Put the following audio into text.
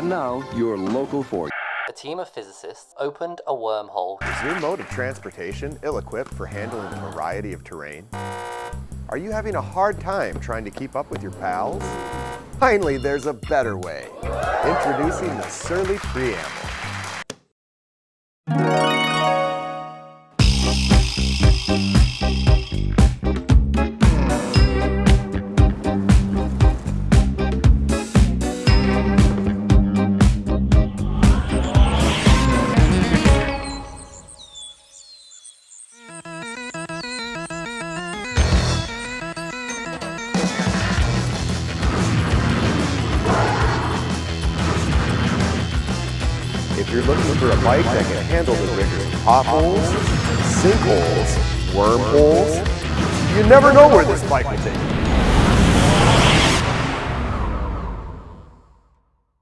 Now, your local for A team of physicists opened a wormhole. Is your mode of transportation ill-equipped for handling a variety of terrain? Are you having a hard time trying to keep up with your pals? Finally, there's a better way. Introducing the Surly Preamble. If you're looking for a bike that can handle the rigors potholes, sinkholes, wormholes, you never know where this bike will take you.